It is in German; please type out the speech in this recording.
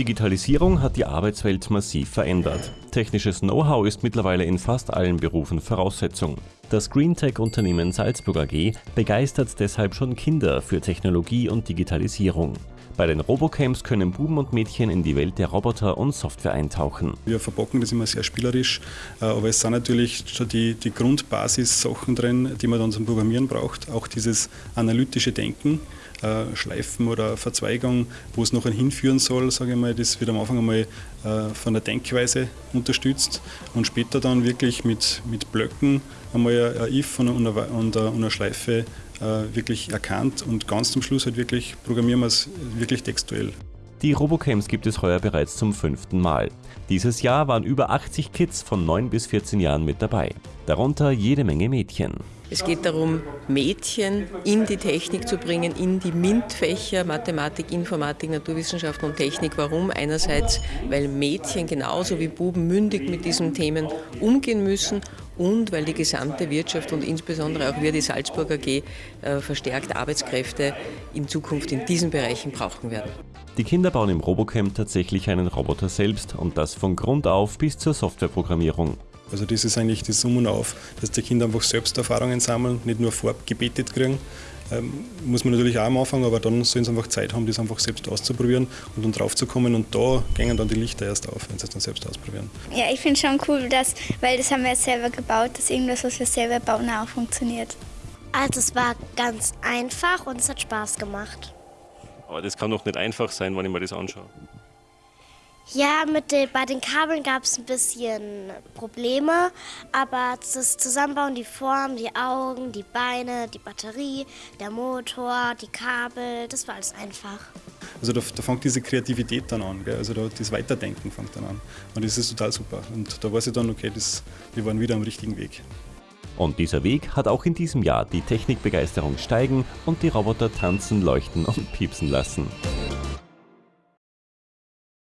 Digitalisierung hat die Arbeitswelt massiv verändert. Technisches Know-how ist mittlerweile in fast allen Berufen Voraussetzung. Das Greentech-Unternehmen Salzburg AG begeistert deshalb schon Kinder für Technologie und Digitalisierung. Bei den Robocamps können Buben und Mädchen in die Welt der Roboter und Software eintauchen. Wir verpacken das immer sehr spielerisch, äh, aber es sind natürlich schon die, die Grundbasis-Sachen drin, die man dann zum Programmieren braucht. Auch dieses analytische Denken, äh, Schleifen oder Verzweigung, wo es nachher hinführen soll, sage ich mal, das wird am Anfang einmal von der Denkweise unterstützt und später dann wirklich mit, mit Blöcken einmal ein if und eine, und eine Schleife äh, wirklich erkannt und ganz zum Schluss halt wirklich programmieren wir es wirklich textuell. Die Robocamps gibt es heuer bereits zum fünften Mal. Dieses Jahr waren über 80 Kids von 9 bis 14 Jahren mit dabei, darunter jede Menge Mädchen. Es geht darum, Mädchen in die Technik zu bringen, in die MINT-Fächer, Mathematik, Informatik, Naturwissenschaften und Technik. Warum? Einerseits, weil Mädchen genauso wie Buben mündig mit diesen Themen umgehen müssen und weil die gesamte Wirtschaft und insbesondere auch wir, die Salzburg AG, äh, verstärkt Arbeitskräfte in Zukunft in diesen Bereichen brauchen werden. Die Kinder bauen im Robocamp tatsächlich einen Roboter selbst und das von Grund auf bis zur Softwareprogrammierung. Also das ist eigentlich die Summen auf, dass die Kinder einfach selbst Erfahrungen sammeln, nicht nur vorgebetet kriegen. Ähm, muss man natürlich auch am Anfang, aber dann sollen sie einfach Zeit haben, das einfach selbst auszuprobieren und dann drauf zu kommen und da gehen dann die Lichter erst auf, wenn sie es dann selbst ausprobieren. Ja, ich finde schon cool, dass, weil das haben wir jetzt selber gebaut, dass irgendwas, was wir selber bauen, auch funktioniert. Also es war ganz einfach und es hat Spaß gemacht. Aber das kann doch nicht einfach sein, wenn ich mir das anschaue. Ja, mit den, bei den Kabeln gab es ein bisschen Probleme, aber das Zusammenbauen, die Form, die Augen, die Beine, die Batterie, der Motor, die Kabel, das war alles einfach. Also da, da fängt diese Kreativität dann an, gell? also da, das Weiterdenken fängt dann an und das ist total super und da weiß ich dann, okay, das, wir waren wieder am richtigen Weg. Und dieser Weg hat auch in diesem Jahr die Technikbegeisterung steigen und die Roboter tanzen, leuchten und piepsen lassen.